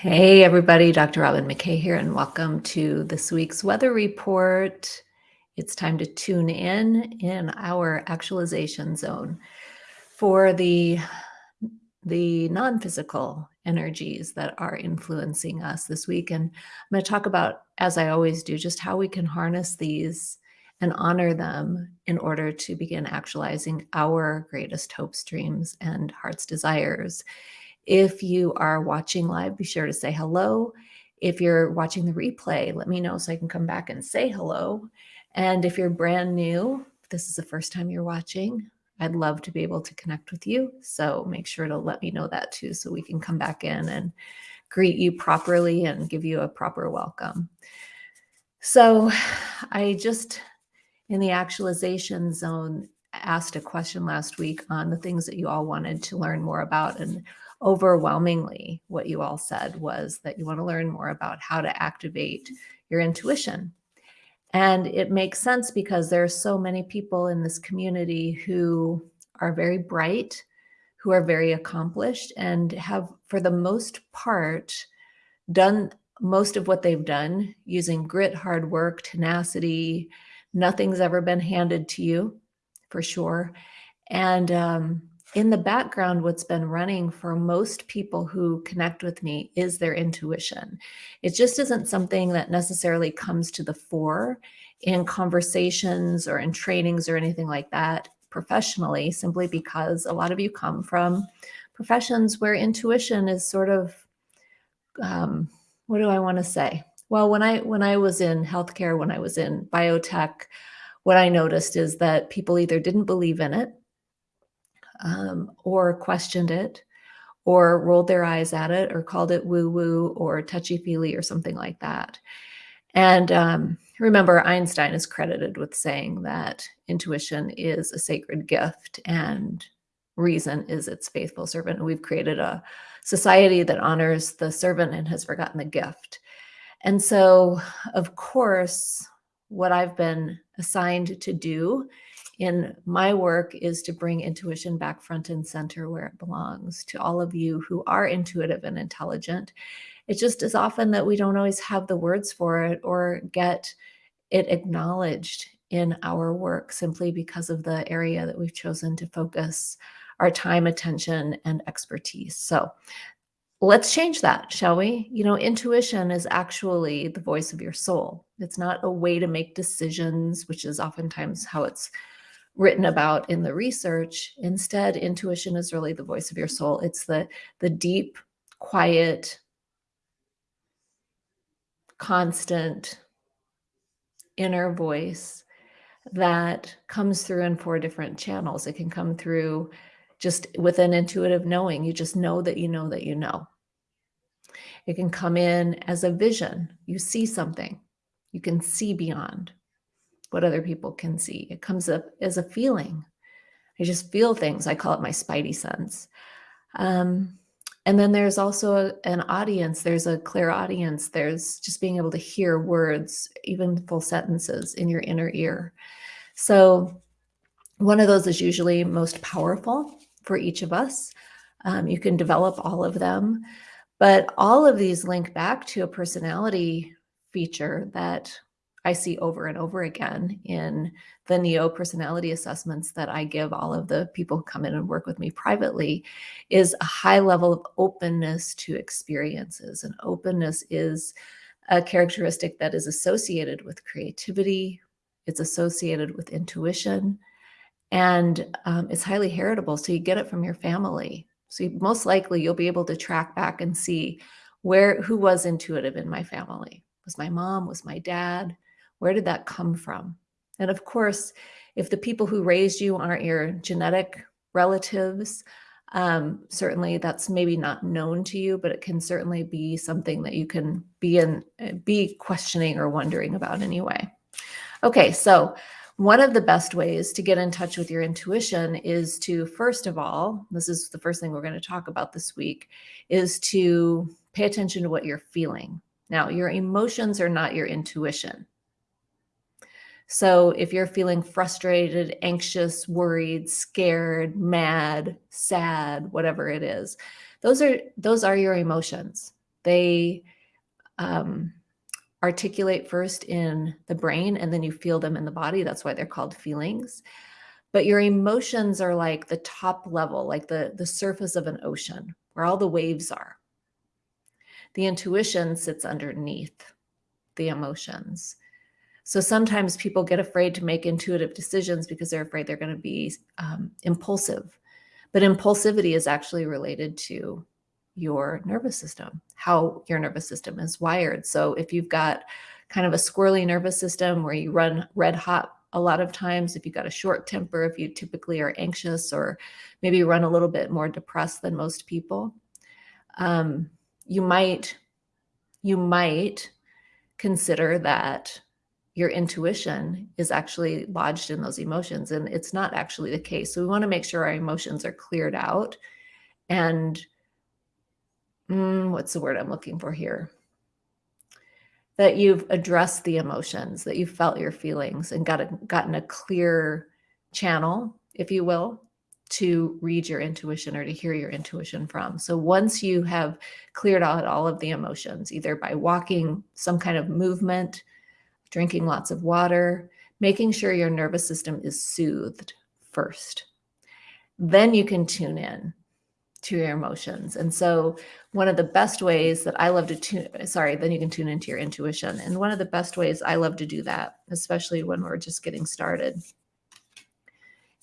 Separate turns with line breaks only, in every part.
Hey, everybody, Dr. Robin McKay here, and welcome to this week's weather report. It's time to tune in in our actualization zone for the, the non-physical energies that are influencing us this week. And I'm going to talk about, as I always do, just how we can harness these and honor them in order to begin actualizing our greatest hopes, dreams, and heart's desires if you are watching live, be sure to say hello. If you're watching the replay, let me know so I can come back and say hello. And if you're brand new, this is the first time you're watching, I'd love to be able to connect with you. So make sure to let me know that too, so we can come back in and greet you properly and give you a proper welcome. So I just, in the actualization zone, asked a question last week on the things that you all wanted to learn more about. And overwhelmingly what you all said was that you want to learn more about how to activate your intuition. And it makes sense because there are so many people in this community who are very bright, who are very accomplished and have, for the most part, done most of what they've done using grit, hard work, tenacity. Nothing's ever been handed to you for sure. And um, in the background, what's been running for most people who connect with me is their intuition. It just isn't something that necessarily comes to the fore in conversations or in trainings or anything like that professionally, simply because a lot of you come from professions where intuition is sort of, um, what do I want to say? Well, when I when I was in healthcare, when I was in biotech, what I noticed is that people either didn't believe in it um, or questioned it or rolled their eyes at it or called it woo woo or touchy feely or something like that. And um, remember, Einstein is credited with saying that intuition is a sacred gift and reason is its faithful servant. And we've created a society that honors the servant and has forgotten the gift. And so, of course, what I've been assigned to do in my work is to bring intuition back front and center where it belongs to all of you who are intuitive and intelligent. It just is often that we don't always have the words for it or get it acknowledged in our work simply because of the area that we've chosen to focus our time, attention, and expertise. So let's change that, shall we? You know, intuition is actually the voice of your soul. It's not a way to make decisions, which is oftentimes how it's written about in the research. Instead, intuition is really the voice of your soul. It's the, the deep, quiet, constant inner voice that comes through in four different channels. It can come through just with an intuitive knowing. You just know that you know that you know. It can come in as a vision. You see something. You can see beyond what other people can see. It comes up as a feeling. I just feel things. I call it my spidey sense. Um, and then there's also a, an audience. There's a clairaudience. There's just being able to hear words, even full sentences in your inner ear. So one of those is usually most powerful for each of us. Um, you can develop all of them, but all of these link back to a personality feature that I see over and over again in the NEO personality assessments that I give all of the people who come in and work with me privately is a high level of openness to experiences. And openness is a characteristic that is associated with creativity, it's associated with intuition, and um, it's highly heritable. So you get it from your family. So you, most likely you'll be able to track back and see where who was intuitive in my family. Was my mom? Was my dad? Where did that come from? And of course, if the people who raised you aren't your genetic relatives, um, certainly that's maybe not known to you, but it can certainly be something that you can be in, be questioning or wondering about anyway. Okay, so one of the best ways to get in touch with your intuition is to, first of all, this is the first thing we're going to talk about this week, is to pay attention to what you're feeling. Now, your emotions are not your intuition. So if you're feeling frustrated, anxious, worried, scared, mad, sad, whatever it is, those are those are your emotions. They um, articulate first in the brain and then you feel them in the body. That's why they're called feelings. But your emotions are like the top level, like the, the surface of an ocean where all the waves are. The intuition sits underneath the emotions. So sometimes people get afraid to make intuitive decisions because they're afraid they're going to be um, impulsive. But impulsivity is actually related to your nervous system, how your nervous system is wired. So if you've got kind of a squirrely nervous system where you run red hot a lot of times, if you've got a short temper, if you typically are anxious or maybe run a little bit more depressed than most people, um, you might you might consider that your intuition is actually lodged in those emotions and it's not actually the case so we want to make sure our emotions are cleared out and mm, what's the word i'm looking for here that you've addressed the emotions that you've felt your feelings and got a, gotten a clear channel if you will to read your intuition or to hear your intuition from. So once you have cleared out all of the emotions, either by walking, some kind of movement, drinking lots of water, making sure your nervous system is soothed first, then you can tune in to your emotions. And so one of the best ways that I love to tune, sorry, then you can tune into your intuition. And one of the best ways I love to do that, especially when we're just getting started,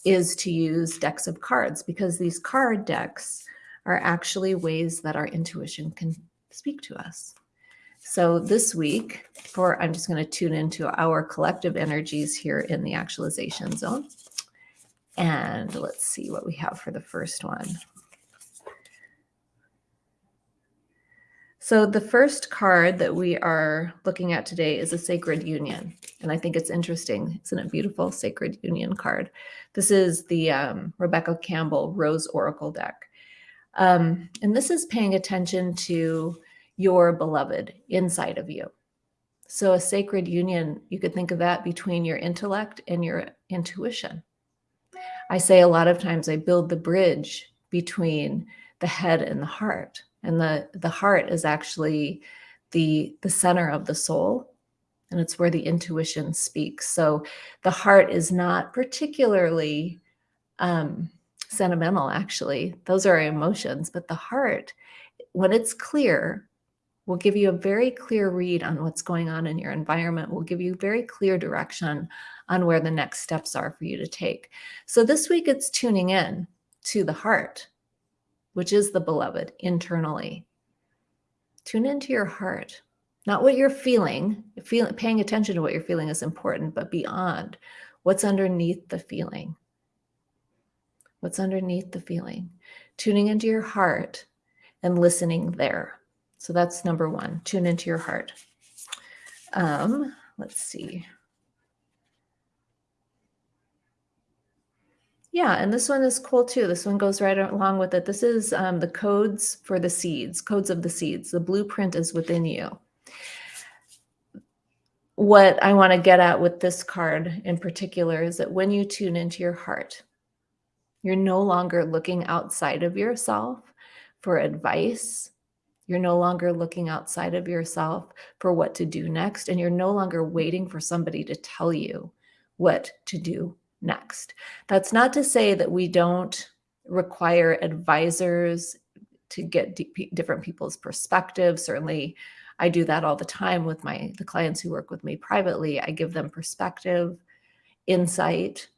is to use decks of cards because these card decks are actually ways that our intuition can speak to us. So this week, for I'm just going to tune into our collective energies here in the actualization zone. And let's see what we have for the first one. So the first card that we are looking at today is a sacred union. And I think it's interesting. Isn't it beautiful? Sacred union card. This is the um, Rebecca Campbell Rose Oracle deck. Um, and this is paying attention to your beloved inside of you. So a sacred union, you could think of that between your intellect and your intuition. I say a lot of times I build the bridge between the head and the heart and the the heart is actually the the center of the soul and it's where the intuition speaks so the heart is not particularly um, sentimental actually those are emotions but the heart when it's clear will give you a very clear read on what's going on in your environment will give you very clear direction on where the next steps are for you to take so this week it's tuning in to the heart which is the beloved internally. Tune into your heart, not what you're feeling. Feel, paying attention to what you're feeling is important, but beyond what's underneath the feeling. What's underneath the feeling? Tuning into your heart and listening there. So that's number one. Tune into your heart. Um, let's see. Yeah, and this one is cool too. This one goes right along with it. This is um, the codes for the seeds, codes of the seeds. The blueprint is within you. What I want to get at with this card in particular is that when you tune into your heart, you're no longer looking outside of yourself for advice. You're no longer looking outside of yourself for what to do next. And you're no longer waiting for somebody to tell you what to do next. That's not to say that we don't require advisors to get different people's perspectives. Certainly, I do that all the time with my the clients who work with me privately. I give them perspective, insight,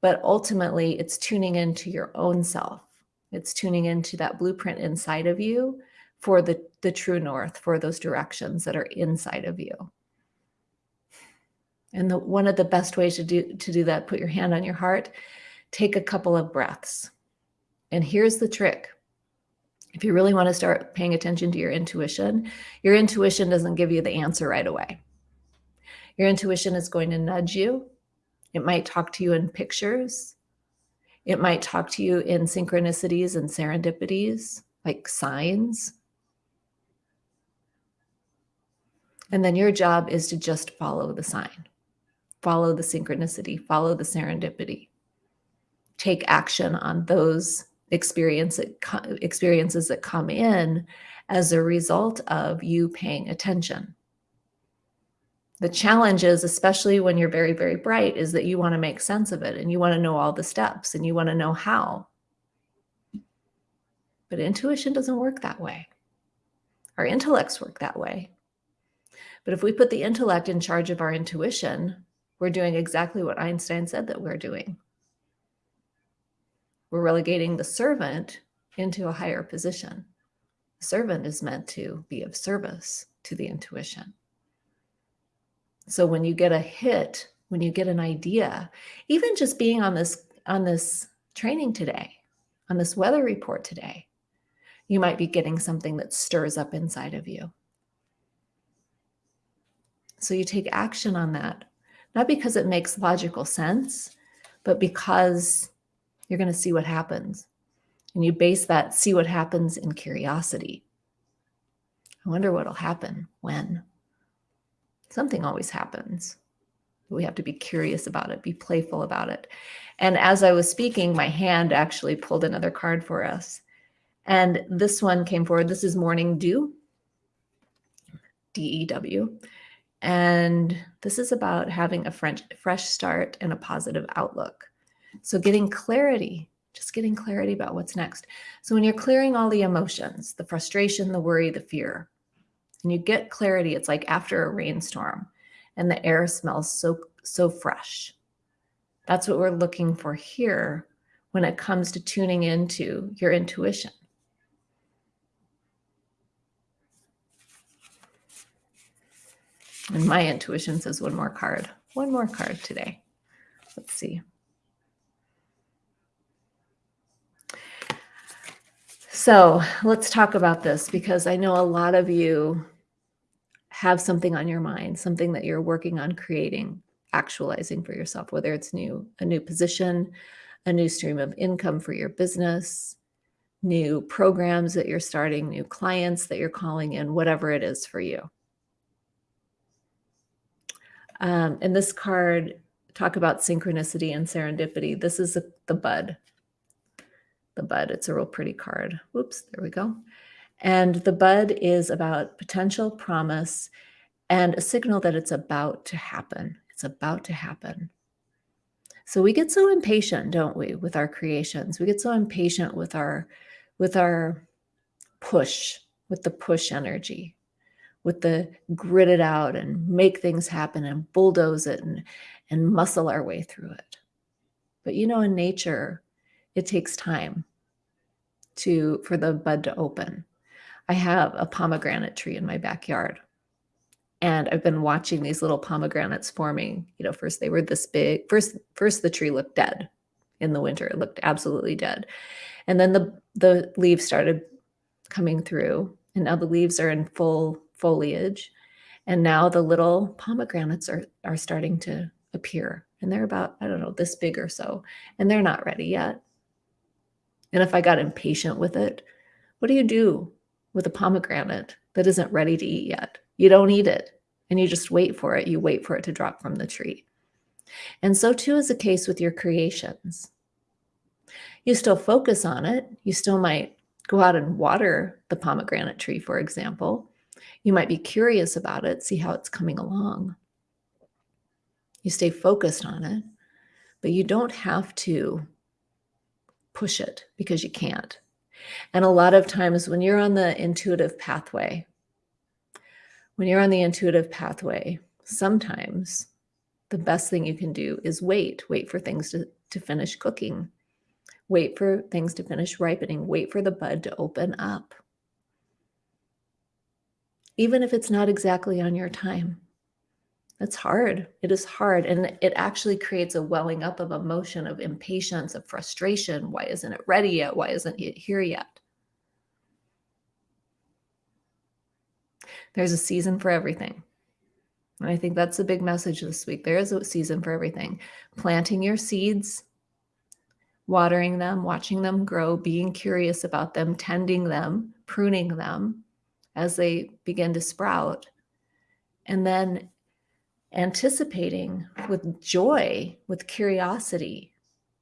but ultimately it's tuning into your own self. It's tuning into that blueprint inside of you for the the true north, for those directions that are inside of you. And the, one of the best ways to do, to do that, put your hand on your heart, take a couple of breaths. And here's the trick. If you really want to start paying attention to your intuition, your intuition doesn't give you the answer right away. Your intuition is going to nudge you. It might talk to you in pictures. It might talk to you in synchronicities and serendipities, like signs. And then your job is to just follow the sign follow the synchronicity, follow the serendipity. Take action on those experience experiences that come in as a result of you paying attention. The challenge is, especially when you're very, very bright, is that you want to make sense of it and you want to know all the steps and you want to know how. But intuition doesn't work that way. Our intellects work that way. But if we put the intellect in charge of our intuition, we're doing exactly what Einstein said that we're doing. We're relegating the servant into a higher position. The servant is meant to be of service to the intuition. So when you get a hit, when you get an idea, even just being on this on this training today, on this weather report today, you might be getting something that stirs up inside of you. So you take action on that, not because it makes logical sense, but because you're going to see what happens. And you base that see what happens in curiosity. I wonder what'll happen when. Something always happens. We have to be curious about it, be playful about it. And as I was speaking, my hand actually pulled another card for us. And this one came forward. This is Morning Dew, D E W. And this is about having a French, fresh start and a positive outlook. So, getting clarity, just getting clarity about what's next. So, when you're clearing all the emotions, the frustration, the worry, the fear, and you get clarity, it's like after a rainstorm and the air smells so, so fresh. That's what we're looking for here when it comes to tuning into your intuition. And my intuition says one more card. One more card today. Let's see. So let's talk about this because I know a lot of you have something on your mind, something that you're working on creating, actualizing for yourself, whether it's new, a new position, a new stream of income for your business, new programs that you're starting, new clients that you're calling in, whatever it is for you. Um, and this card, talk about synchronicity and serendipity. This is a, the bud. The bud, it's a real pretty card. Whoops, there we go. And the bud is about potential promise and a signal that it's about to happen. It's about to happen. So we get so impatient, don't we, with our creations? We get so impatient with our with our push, with the push energy with the grit it out and make things happen and bulldoze it and, and muscle our way through it. But you know, in nature, it takes time to for the bud to open. I have a pomegranate tree in my backyard. And I've been watching these little pomegranates forming. You know, first they were this big. First, first the tree looked dead in the winter. It looked absolutely dead. And then the the leaves started coming through. And now the leaves are in full foliage. And now the little pomegranates are, are starting to appear. And they're about, I don't know, this big or so. And they're not ready yet. And if I got impatient with it, what do you do with a pomegranate that isn't ready to eat yet? You don't eat it and you just wait for it. You wait for it to drop from the tree. And so too is the case with your creations. You still focus on it. You still might go out and water the pomegranate tree, for example, you might be curious about it, see how it's coming along. You stay focused on it, but you don't have to push it because you can't. And a lot of times when you're on the intuitive pathway, when you're on the intuitive pathway, sometimes the best thing you can do is wait, wait for things to, to finish cooking, wait for things to finish ripening, wait for the bud to open up even if it's not exactly on your time. It's hard. It is hard. And it actually creates a welling up of emotion, of impatience, of frustration. Why isn't it ready yet? Why isn't it here yet? There's a season for everything. And I think that's a big message this week. There is a season for everything. Planting your seeds, watering them, watching them grow, being curious about them, tending them, pruning them, as they begin to sprout. And then anticipating with joy, with curiosity,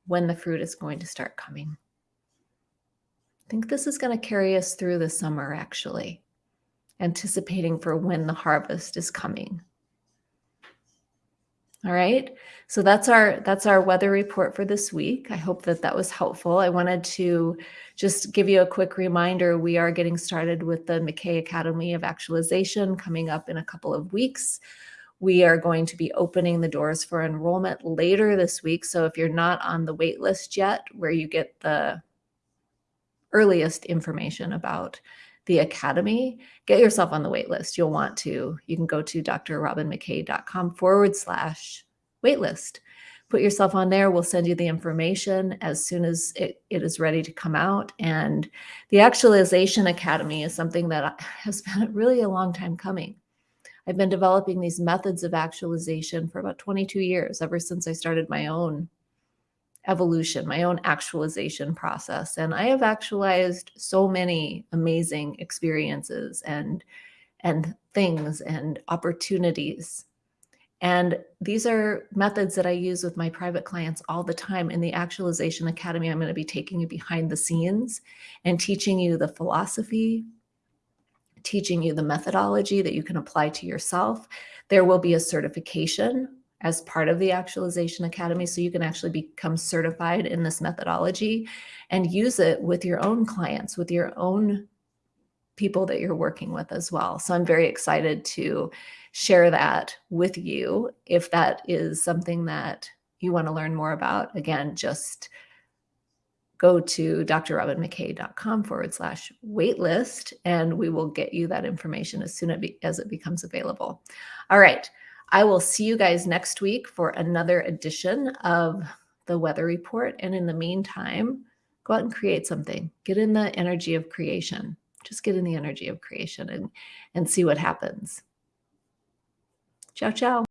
when the fruit is going to start coming. I think this is going to carry us through the summer, actually, anticipating for when the harvest is coming. All right. So that's our that's our weather report for this week. I hope that that was helpful. I wanted to just give you a quick reminder. We are getting started with the McKay Academy of Actualization coming up in a couple of weeks. We are going to be opening the doors for enrollment later this week. So if you're not on the wait list yet, where you get the earliest information about the Academy, get yourself on the wait list. You'll want to. You can go to drrobinmckay.com forward slash waitlist. Put yourself on there. We'll send you the information as soon as it, it is ready to come out. And the Actualization Academy is something that has been really a long time coming. I've been developing these methods of actualization for about 22 years, ever since I started my own evolution, my own actualization process. And I have actualized so many amazing experiences and and things and opportunities. And these are methods that I use with my private clients all the time. In the Actualization Academy, I'm going to be taking you behind the scenes and teaching you the philosophy, teaching you the methodology that you can apply to yourself. There will be a certification as part of the Actualization Academy. So you can actually become certified in this methodology and use it with your own clients, with your own people that you're working with as well. So I'm very excited to share that with you. If that is something that you want to learn more about, again, just go to drrobinmckay.com forward slash waitlist and we will get you that information as soon as it becomes available. All right. I will see you guys next week for another edition of the weather report. And in the meantime, go out and create something. Get in the energy of creation. Just get in the energy of creation and, and see what happens. Ciao, ciao.